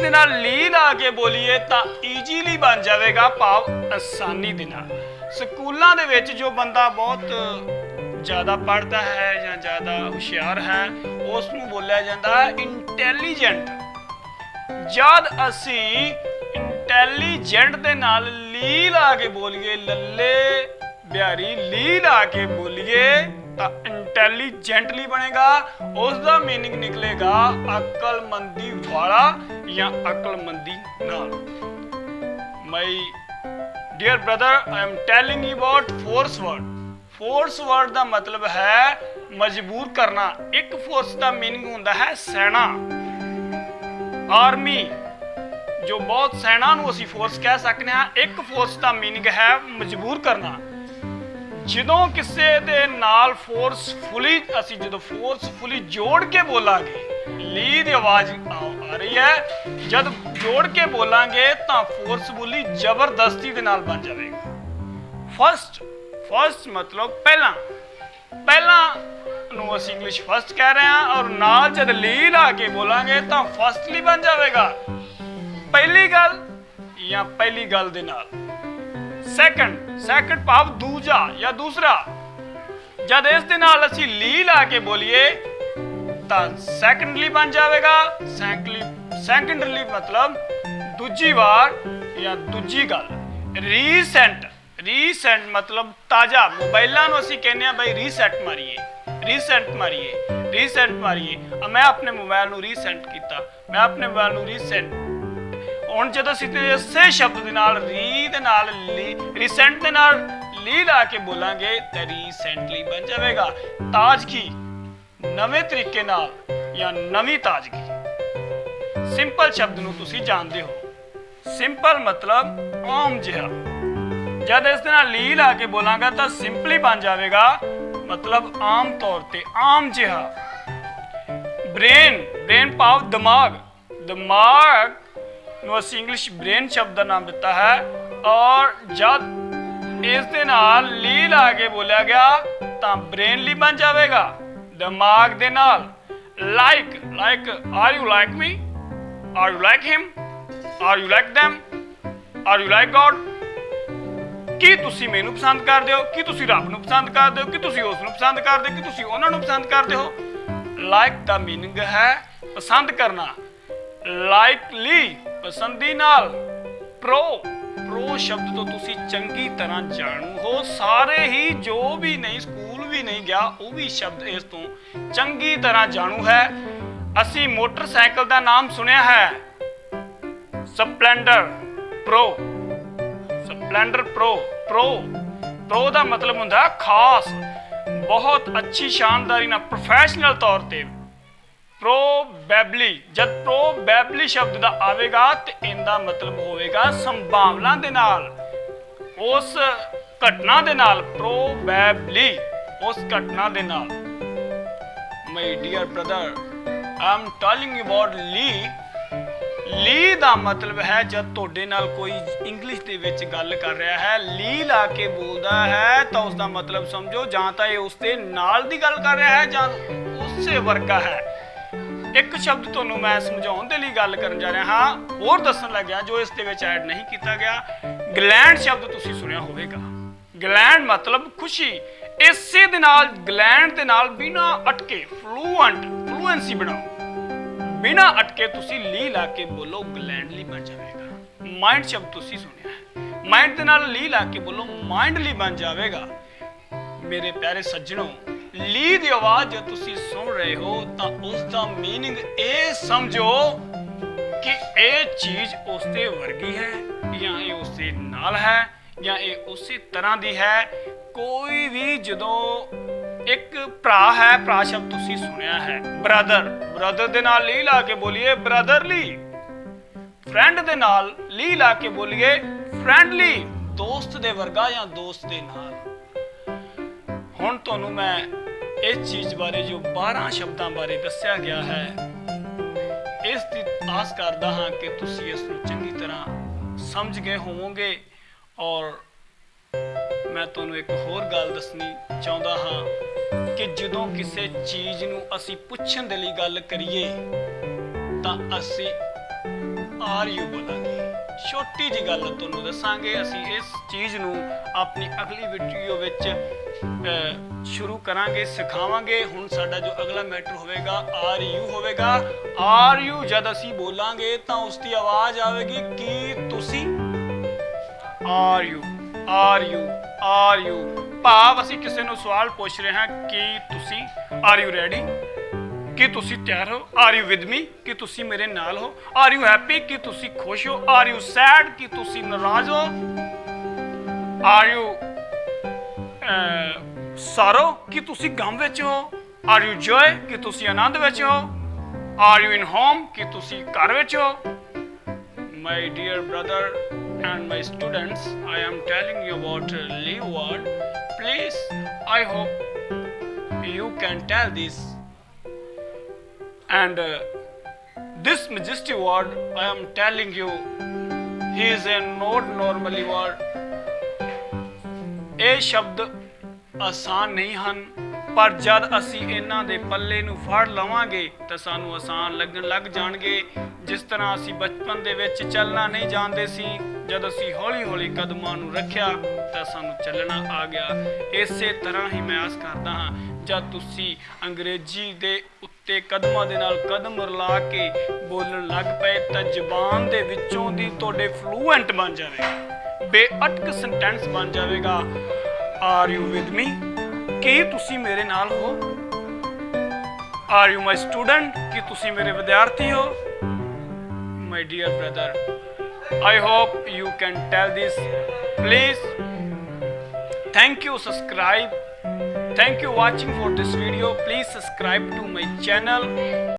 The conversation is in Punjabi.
ਦੇ ਨਾਲ ਲੀ ਲਾ ਕੇ ਬੋਲੀਏ ਤਾਂ ਈਜ਼ੀਲੀ ਬਣ ਜਾਵੇਗਾ ਭਾਵ ਆਸਾਨੀ ਦੇ ਨਾਲ। ਸਕੂਲਾਂ ਦੇ ਵਿੱਚ ਜੋ ਬੰਦਾ ਬਹੁਤ ਜ਼ਿਆਦਾ ਪੜ੍ਹਦਾ ਹੈ ਜਾਂ ਜ਼ਿਆਦਾ ਹੁਸ਼ਿਆਰ ਹੈ ਉਸ ਨੂੰ ਬੋਲਿਆ ਜਾਂਦਾ ਹੈ ਇੰਟੈਲੀਜੈਂਟ ਜਦ ਅਸੀਂ ਇੰਟੈਲੀਜੈਂਟ ਦੇ ਨਾਲ ਲੀ ਲਾ ਕੇ ਬੋਲੀਏ, ਲੱਲੇ ਬਿਹਾਰੀ ਲੀ ਲਾ ਕੇ ਬੋਲੀਏ ਤਾਂ ਇੰਟੈਲੀਜੈਂਟਲੀ ਬਣੇਗਾ ਉਸ ਦਾ मीनिंग ਨਿਕਲੇਗਾ ਅਕਲਮੰਦੀ ਵਾਲਾ ਜਾਂ ਅਕਲਮੰਦੀ ਨਾਲ my dear brother I am telling you about force word force word ਦਾ ਮਤਲਬ ਹੈ ਮਜਬੂਰ ਕਰਨਾ ਇੱਕ ਫੋਰਸ ਦਾ मीनिंग ਹੁੰਦਾ ਹੈ ਸੈਨਾ ਆਰਮੀ ਜੋ ਬਹੁਤ ਸੈਨਾ ਨੂੰ ਅਸੀਂ ਫੋਰਸ ਕਹਿ ਸਕਦੇ ਹਾਂ ਇੱਕ ਫੋਰਸ ਦਾ मीनिंग ਹੈ ਮਜਬੂਰ ਕਰਨਾ ਜਦੋਂ ਕਿਸੇ ਦੇ ਨਾਲ ਫੋਰਸਫੁਲੀ ਅਸੀਂ ਜਦੋਂ ਫੋਰਸਫੁਲੀ ਜੋੜ ਕੇ ਬੋਲਾਂਗੇ ਲੀ ਦੀ ਆਵਾਜ਼ ਆ ਰਹੀ ਹੈ। ਜਦ ਜੋੜ ਕੇ ਬੋਲਾਂਗੇ ਤਾਂ ਫੋਰਸਫੁਲੀ ਜ਼ਬਰਦਸਤੀ ਦੇ ਨਾਲ ਬਣ ਜਾਵੇਗਾ। ਫਸਟ ਫਸਟ ਮਤਲਬ ਪਹਿਲਾਂ। ਪਹਿਲਾਂ ਨੂੰ ਅਸੀਂ ਇੰਗਲਿਸ਼ ਫਸਟ ਕਹਿ ਰਹੇ ਹਾਂ ਔਰ ਨਾਲ ਜਦ ਲੀ ਲਾ ਕੇ ਬੋਲਾਂਗੇ ਤਾਂ ਫਸਟਲੀ ਬਣ ਜਾਵੇਗਾ। ਪਹਿਲੀ ਗੱਲ ਜਾਂ ਪਹਿਲੀ ਗੱਲ ਦੇ ਨਾਲ। ਸੈਕੰਡ ਸੈਕੰਡ ਭਾਵ ਦੂਜਾ ਜਾਂ ਦੂਸਰਾ। ਜਦ ਇਸ ਦੇ ਨਾਲ ਅਸੀਂ ਲੀ ਲਾ ਕੇ ਬੋਲੀਏ, ਤਾਂ ਸੈਕੰਡਲੀ ਬਣ ਜਾਵੇਗਾ। ਸੈਕੰਡਲੀ ਸੈਕੰਡਲੀ ਮਤਲਬ ਦੂਜੀ ਵਾਰ ਜਾਂ ਦੂਜੀ ਗੱਲ। ਰੀਸੈਂਟ ਰੀਸੈਂਟ ਮਤਲਬ ਤਾਜ਼ਾ। ਮੋਬਾਈਲਾਂ ਨੂੰ ਅਸੀਂ ਕਹਿੰਦੇ ਆ ਬਈ ਰੀਸੈਟ ਮਾਰੀਏ। ਰੀਸੈਂਟ ਮਾਰੀਏ ਰੀਸੈਂਟ ਮਾਰੀਏ। ਮੈਂ ਆਪਣੇ ਮੋਬਾਈਲ ਨੂੰ ਰੀਸੈਂਟ ਕੀਤਾ। ਮੈਂ ਆਪਣੇ ਮੋਬਾਈਲ ਨੂੰ ਰੀਸੈਂਟ ਹੁਣ ਜਦੋਂ ਅਸੀਂ ਤੇ ਇਸੇ ਸ਼ਬਦ ਦੇ ਨਾਲ ਰੀ ਦੇ ਨਾਲ, ਲੀ ਰੀਸੈਂਟ ਦੇ ਨਾਲ ਲੀ ਲਾ ਕੇ ਬੋਲਾਂਗੇ, ਤਾਂ ਰੀਸੈਂਟਲੀ ਬਣ ਜਾਵੇਗਾ। ਤਾਜ਼ਗੀ ਨਵੇਂ ਤਰੀਕੇ ਨਾਲ ਜਾਂ ਨਵੀਂ ਤਾਜ਼ਗੀ? ਸਿੰਪਲ ਸ਼ਬਦ ਨੂੰ ਤੁਸੀਂ ਜਾਣਦੇ ਹੋ। ਸਿੰਪਲ ਮਤਲਬ ਆਮ ਜਿਹਾ। ਜਦ ਇਸ ਦੇ ਨਾਲ ਲੀ ਲਾ ਕੇ ਬੋਲਾਂਗਾ ਤਾਂ ਸਿੰਪਲੀ ਬਣ ਜਾਵੇਗਾ, ਮਤਲਬ ਆਮ ਤੌਰ ਤੇ ਆਮ ਜਿਹਾ। ਬ੍ਰੇਨ ਬ੍ਰੇਨ ਭਾਵ ਦਿਮਾਗ। ਦਿਮਾਗ ਨੂੰ ਅਸੀਂ ਇੰਗਲਿਸ਼ ਬ੍ਰੇਨ ਸ਼ਬਦ ਦਾ ਨਾਮ ਦਿੱਤਾ ਹੈ। ਔਰ ਜਦ ਇਸ ਦੇ ਨਾਲ ਲੀ ਲਾ ਕੇ ਬੋਲਿਆ ਗਿਆ, ਤਾਂ ਬ੍ਰੇਨ ਲੀ ਬਣ ਜਾਵੇਗਾ। ਦਿਮਾਗ ਦੇ ਨਾਲ like like are you like me are you like him are you like them? Are you like God ਕੀ ਤੁਸੀਂ ਮੈਨੂੰ ਪਸੰਦ ਕਰਦੇ ਹੋ? ਕੀ ਤੁਸੀਂ ਰੱਬ ਨੂੰ ਪਸੰਦ ਕਰਦੇ ਹੋ? ਕੀ ਤੁਸੀਂ ਉਸ ਨੂੰ ਪਸੰਦ ਕਰਦੇ ਹੋ? ਕੀ ਤੁਸੀਂ ਉਹਨਾਂ ਨੂੰ ਪਸੰਦ ਕਰਦੇ ਹੋ? ਲਾਈਕ ਦਾ ਮੀਨਿੰਗ ਹੈ ਪਸੰਦ ਕਰਨਾ। ਲਾਈਕਲੀ ਪਸੰਦੀ ਨਾਲ। ਪ੍ਰੋ ਪ੍ਰੋ ਸ਼ਬਦ ਤੋਂ ਤੁਸੀਂ ਚੰਗੀ ਤਰ੍ਹਾਂ ਜਾਣੂ ਹੋ। ਸਾਰੇ ਹੀ ਜੋ ਵੀ ਨਹੀਂ, ਸਕੂਲ ਵੀ ਨਹੀਂ ਗਿਆ, ਉਹ ਵੀ ਸ਼ਬਦ ਇਸ ਤੋਂ ਚੰਗੀ ਤਰ੍ਹਾਂ ਜਾਣੂ ਹੈ। ਅਸੀਂ ਮੋਟਰਸਾਈਕਲ ਦਾ ਨਾਮ ਸੁਣਿਆ ਹੈ। Splendor, pro. Splendor, pro pro. Pro ਦਾ ਮਤਲਬ ਹੁੰਦਾ ਖਾਸ, ਬਹੁਤ ਅੱਛੀ, ਸ਼ਾਨਦਾਰੀ ਨਾਲ ਪ੍ਰੋਫੈਸ਼ਨਲ ਤੌਰ ਤੇ। ਪ੍ਰੋਬੈਬਲੀ, ਜਦ ਪ੍ਰੋਬੈਬਲੀ ਸ਼ਬਦ ਦਾ ਆਵੇਗਾ ਤੇ ਇਹਦਾ ਮਤਲਬ ਹੋਵੇਗਾ ਸੰਭਾਵਨਾ ਦੇ ਨਾਲ। ਉਸ ਘਟਨਾ ਦੇ ਨਾਲ, ਪ੍ਰੋਬੈਬਲੀ, ਉਸ ਘਟਨਾ ਦੇ ਨਾਲ। My dear brother I'm telling you about ਲੀ ਲੀ ਦਾ ਮਤਲਬ ਹੈ ਜਦ ਤੁਹਾਡੇ ਨਾਲ ਕੋਈ ਇੰਗਲਿਸ਼ ਦੇ ਵਿੱਚ ਗੱਲ ਕਰ ਰਿਹਾ ਹੈ ਲੀ ਲਾ ਕੇ ਬੋਲਦਾ ਹੈ, ਤਾਂ ਉਸ ਦਾ ਮਤਲਬ ਸਮਝੋ ਜਾਂ ਤਾਂ ਇਹ ਉਸ ਦੇ ਨਾਲ ਦੀ ਗੱਲ ਕਰ ਰਿਹਾ ਹੈ ਜਾਂ ਉਸੇ ਵਰਗਾ ਹੈ। ਇੱਕ ਸ਼ਬਦ ਤੁਹਾਨੂੰ ਮੈਂ ਸਮਝਾਉਣ ਦੇ ਲਈ ਗੱਲ ਕਰਨ ਜਾ ਰਿਹਾ ਹਾਂ। ਹੋਰ ਦੱਸਣ ਲੱਗਿਆ, ਜੋ ਇਸ ਦੇ ਵਿੱਚ ਐਡ ਨਹੀਂ ਕੀਤਾ ਗਿਆ ਗਲੈਂਡ ਸ਼ਬਦ ਤੁਸੀਂ ਸੁਣਿਆ ਹੋਵੇਗਾ। ਗਲੈਂਡ ਮਤਲਬ ਖੁਸ਼ੀ। ਇਸੇ ਦੇ ਨਾਲ ਗਲੈਂਡ ਦੇ ਨਾਲ ਬਿਨਾ ਅਟਕੇ ਫਲੂਐਂਟ ਫਲੂਐਂਸੀ ਬਣਾਓ। ਬਿਨਾ ਅਟਕੇ ਤੁਸੀਂ ਲੀ ਲਾ ਕੇ ਬੋਲੋ ਗਲੈਂਡਲੀ ਬਣ ਜਾਵੇਗਾ। ਮਾਈਂਡ ਸ਼ਬਦ ਤੁਸੀਂ ਸੁਣਿਆ ਹੈ। ਮਾਈਂਡ ਦੇ ਨਾਲ ਲੀ ਲਾ ਕੇ ਬੋਲੋ ਮਾਈਂਡਲੀ ਬਣ ਜਾਵੇਗਾ। ਮੇਰੇ ਪਿਆਰੇ ਸੱਜਣੋ ਲੀ ਦੀ ਆਵਾਜ਼ ਜੇ ਤੁਸੀਂ ਸੁਣ ਰਹੇ ਹੋ ਤਾਂ ਉਸ ਦਾ मीनिंग ਇਹ ਸਮਝੋ ਕਿ ਇਹ ਚੀਜ਼ ਉਸ ਦੇ ਵਰਗੀ ਹੈ ਜਾਂ ਇਹ ਉਸ ਦੇ ਨਾਲ ਹੈ ਜਾਂ ਇਹ ਉਸੇ ਤਰ੍ਹਾਂ ਦੀ ਹੈ ਕੋਈ ਵੀ ਜਦੋਂ ਇੱਕ ਭਰਾ ਹੈ ਭਰਾ ਸ਼ਬਦ ਤੁਸੀਂ ਸੁਣਿਆ ਹੈ ਬ੍ਰਦਰ ਬ੍ਰਦਰ ਦੇ ਨਾਲ ਲੀ ਲਾ ਕੇ ਬੋਲੀਏ ਬ੍ਰਦਰਲੀ ਫਰੈਂਡ ਦੇ ਨਾਲ ਲੀ ਲਾ ਕੇ ਬੋਲੀਏ ਫਰੈਂਡਲੀ ਦੋਸਤ ਦੇ ਵਰਗਾ ਜਾਂ ਦੋਸਤ ਦੇ ਨਾਲ ਹੁਣ ਤੁਹਾਨੂੰ ਮੈਂ ਇਸ ਚੀਜ਼ ਬਾਰੇ ਜੋ 12 ਸ਼ਬਦਾਂ ਬਾਰੇ ਦੱਸਿਆ ਗਿਆ ਹੈ, ਇਸ ਦੀ ਆਸ ਕਰਦਾ ਹਾਂ ਕਿ ਤੁਸੀਂ ਇਸ ਨੂੰ ਚੰਗੀ ਤਰ੍ਹਾਂ ਸਮਝ ਗਏ ਹੋਵੋਗੇ ਔਰ ਮੈਂ ਤੁਹਾਨੂੰ ਇੱਕ ਹੋਰ ਗੱਲ ਦੱਸਣੀ ਚਾਹੁੰਦਾ ਹਾਂ ਕਿ ਜਦੋਂ ਕਿਸੇ ਚੀਜ਼ ਨੂੰ ਅਸੀਂ ਪੁੱਛਣ ਦੇ ਲਈ ਗੱਲ ਕਰੀਏ ਤਾਂ ਅਸੀਂ ਆਰ ਯੂ ਬੋਲਾਂਗੇ ਛੋਟੀ ਜੀ ਗੱਲ ਤੁਹਾਨੂੰ ਦੱਸਾਂਗੇ, ਅਸੀਂ ਇਸ ਚੀਜ਼ ਨੂੰ ਆਪਣੀ ਅਗਲੀ ਵੀਡੀਓ ਵਿੱਚ ਸ਼ੁਰੂ ਕਰਾਂਗੇ, ਸਿਖਾਵਾਂਗੇ। ਹੁਣ ਸਾਡਾ ਜੋ ਅਗਲਾ ਮੈਟਰ ਹੋਵੇਗਾ, ਆਰ ਯੂ ਹੋਵੇਗਾ। ਆਰ ਯੂ ਜਦ ਅਸੀਂ ਬੋਲਾਂਗੇ, ਤਾਂ ਉਸ ਦੀ ਆਵਾਜ਼ ਆਵੇਗੀ, ਕੀ ਤੁਸੀਂ? Are you are you are you. ਭਾਵ ਅਸੀਂ ਕਿਸੇ ਨੂੰ ਸਵਾਲ ਪੁੱਛ ਰਹੇ ਹਾਂ, ਕਿ ਤੁਸੀਂ? ਆਰ ਯੂ ਰੈਡੀ ਕਿ ਤੁਸੀਂ ਤਿਆਰ ਹੋ? ਆਰ ਯੂ ਵਿਦ ਮੀ ਕਿ ਤੁਸੀਂ ਮੇਰੇ ਨਾਲ ਹੋ? ਆਰ ਯੂ ਹੈਪੀ ਕੀ ਤੁਸੀਂ ਖੁਸ਼ ਹੋ? ਆਰ ਯੂ ਸੈਡ ਕਿ ਤੁਸੀਂ ਨਾਰਾਜ਼ ਹੋ? Are you ਸਾਰੋ? ਕੀ ਤੁਸੀਂ ਗਮ ਵਿੱਚ ਹੋ? ਆਰ ਯੂ ਜੋਏ ਕਿ ਤੁਸੀਂ ਆਨੰਦ ਵਿੱਚ ਹੋ? ਆਰ ਯੂ ਇਨ ਹੋਮ ਕਿ ਤੁਸੀਂ ਘਰ ਵਿੱਚ ਹੋ? My dear brother and my students i am telling you about uh, leave word please i hope you can tell this and uh, this majestic word i am telling you he is a not normally word. ਇਹ ਸ਼ਬਦ ਆਸਾਨ ਨਹੀਂ ਹਨ ਪਰ ਜਦ ਅਸੀਂ ਇਹਨਾਂ ਦੇ ਪੱਲੇ ਨੂੰ ਫੜ ਲਵਾਂਗੇ ਤਾਂ ਸਾਨੂੰ ਆਸਾਨ ਲੱਗਣ ਲੱਗ ਜਾਣਗੇ। ਜਿਸ ਤਰ੍ਹਾਂ ਅਸੀਂ ਬਚਪਨ ਦੇ ਵਿੱਚ ਚੱਲਣਾ ਨਹੀਂ ਜਾਣਦੇ ਸੀ ਜਦ ਅਸੀਂ ਹੌਲੀ-ਹੌਲੀ ਕਦਮਾਂ ਨੂੰ ਰੱਖਿਆ ਤਾਂ ਸਾਨੂੰ ਚੱਲਣਾ ਆ ਗਿਆ। ਇਸੇ ਤਰ੍ਹਾਂ ਹੀ ਮੈਂ ਆਸ ਕਰਦਾ ਹਾਂ ਜਦ ਤੁਸੀਂ ਅੰਗਰੇਜ਼ੀ ਦੇ ਉੱਤੇ ਕਦਮਾਂ ਦੇ ਨਾਲ ਕਦਮ ਰਲਾ ਕੇ ਬੋਲਣ ਲੱਗ ਪਏ ਤਾਂ ਜ਼ੁਬਾਨ ਦੇ ਵਿੱਚੋਂ ਦੀ ਤੁਹਾਡੇ ਫਲੂਐਂਟ ਬਣ ਜਾਵੇ ਬੇਅਟਕ ਸੈਂਟੈਂਸ ਬਣ ਜਾਵੇਗਾ। ਆਰ ਯੂ ਵਿਦ ਮੀ ਕੀ ਤੁਸੀਂ ਮੇਰੇ ਨਾਲ ਹੋ? ਆਰ ਯੂ ਮਾਈ ਸਟੂਡੈਂਟ ਕੀ ਤੁਸੀਂ ਮੇਰੇ ਵਿਦਿਆਰਥੀ ਹੋ? My dear brother I hope you can tell this please thank you, subscribe. Thank you watching for this video. Please subscribe to my channel